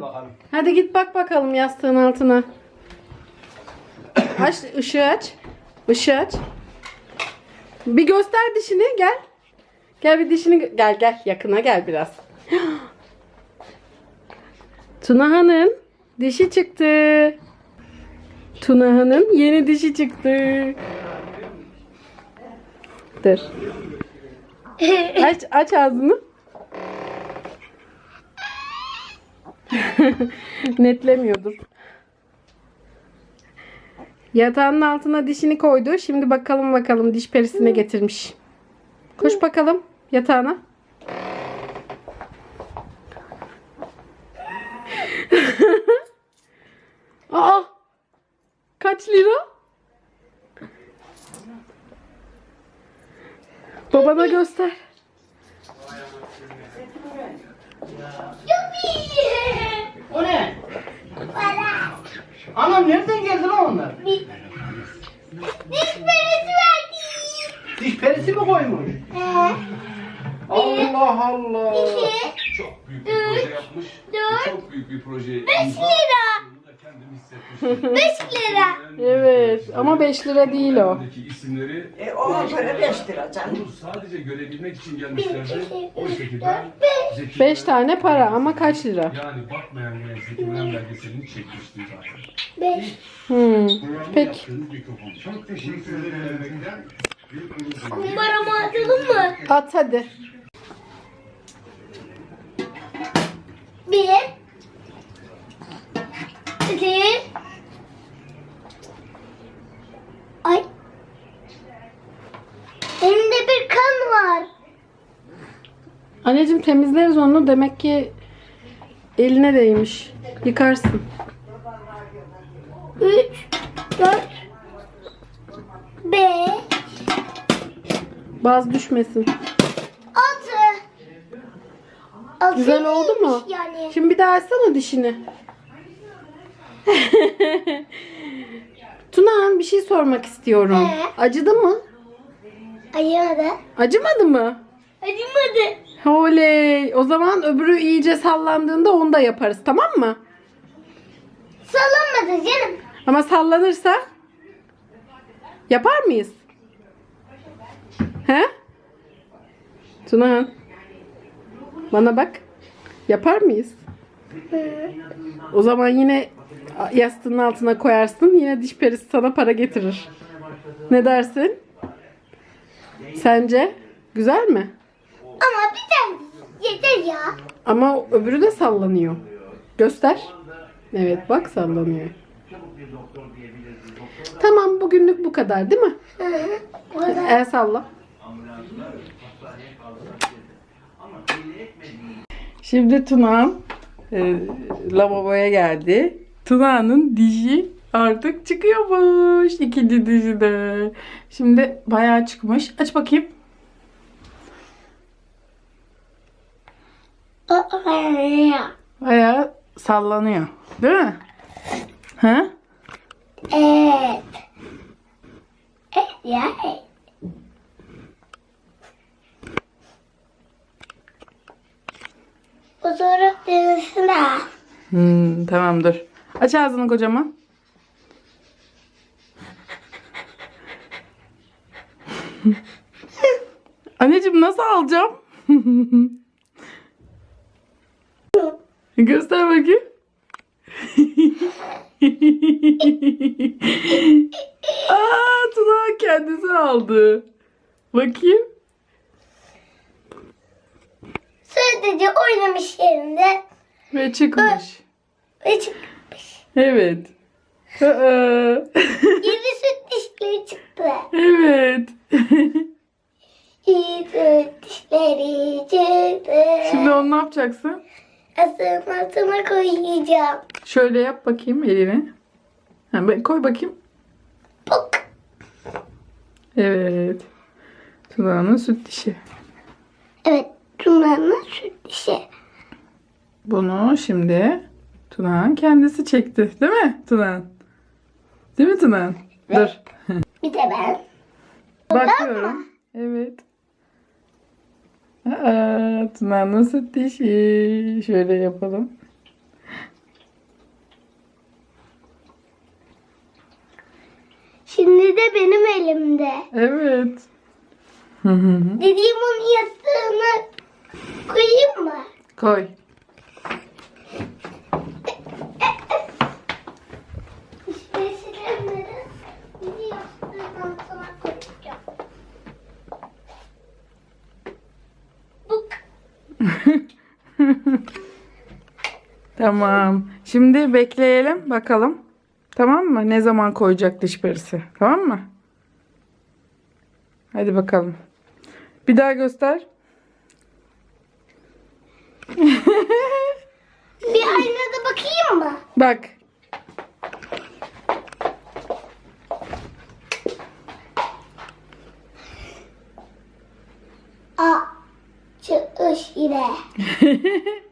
Hadi bakalım. Hadi git bak bakalım yastığın altına. Aç ışığı aç. Işığı aç. Bir göster dişini gel. Gel bir dişini gel gel yakına gel biraz. Tunaha'nın dişi çıktı. Tunaha'nın yeni dişi çıktı. Dur. Aç aç ağzını. Netlemiyordur. Yatağının altına dişini koydu. Şimdi bakalım bakalım diş perisine getirmiş. Koş bakalım yatağına. Aa! Kaç lira? Babana göster. O ne? Anam nereden geldi lan onlar? Diş perisi verdi. Diş perisi mi koymuş? Ee, Allah Allah. iki, Çok büyük bir proje yapmış. dört, Çok büyük bir proje. beş lira kendim 5 lira. Evet ama 5 lira değil o. Öndeki isimleri E ona göre 5 lira canım. sadece görebilmek için gelmişlerdi. O şekilde Zeki 5 tane para ama kaç lira? Yani bakmayanlara Zeki Müren belgeselini çekmiştim zaten. 5. Hmm. Programı Peki. yaptığınız. Çok teşekkür ederim. Kumbaramı atalım mı? At hadi. 1. Ay. Elimde bir kan var. Anneciğim temizleriz onu. Demek ki eline değmiş. Yıkarsın. 3 4 5 Baz düşmesin. 6 Güzel oldu mu? Yani. Şimdi bir daha açsana dişini. Tuna bir şey sormak istiyorum. Ee? Acıdı mı? Acımadı. Acımadı mı? Acımadı. Oley. O zaman öbürü iyice sallandığında onu da yaparız tamam mı? Sallanmadı canım. Ama sallanırsa yapar mıyız? He? Tuna bana bak. Yapar mıyız? O zaman yine yastığın altına koyarsın. Yine diş perisi sana para getirir. Ne dersin? Sence? Güzel mi? Ama bir tane yeter ya. Ama öbürü de sallanıyor. Göster. Evet bak sallanıyor. Tamam bugünlük bu kadar değil mi? El salla. Şimdi Tuna e, lavaboya geldi. Tuna'nın dişi artık çıkıyormuş. İkinci dişi de. Şimdi bayağı çıkmış. Aç bakayım. Bayağı sallanıyor. Değil mi? Ha? Evet. Evet Fotoğraf denesine. Hmm, tamam dur. Aç ağzını kocaman. Anneciğim nasıl alacağım? Göster bakayım. Aa, Tuna kendisi aldı. Bakayım. Sadece oynamış yerinde Ve çıkmış. ve çıkmış. Evet. Yeni süt dişleri çıktı. evet. Yeni süt dişleri çıktı. Şimdi onu ne yapacaksın? Altına koyacağım. Şöyle yap bakayım elini. Ha, koy bakayım. Pok. Evet. Tuna'nın süt dişi. Evet. Tuna'nın süt dişi. Bunu şimdi Tuna'nın kendisi çekti. Değil mi Tuna'nın? Değil mi Tuna'nın? Dur. Bir de ben. Bakıyorum. Evet. Aa, Tuna'nın süt dişi. Şöyle yapalım. Şimdi de benim elimde. Evet. Dediğim onun yastığını koyayım mı? Koy. Tamam. Şimdi bekleyelim bakalım. Tamam mı? Ne zaman koyacak diş perisi? Tamam mı? Hadi bakalım. Bir daha göster. Bir aynada bakayım mı? Bak. Aa, çıkış ile.